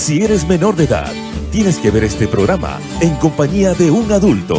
Si eres menor de edad, tienes que ver este programa en compañía de un adulto.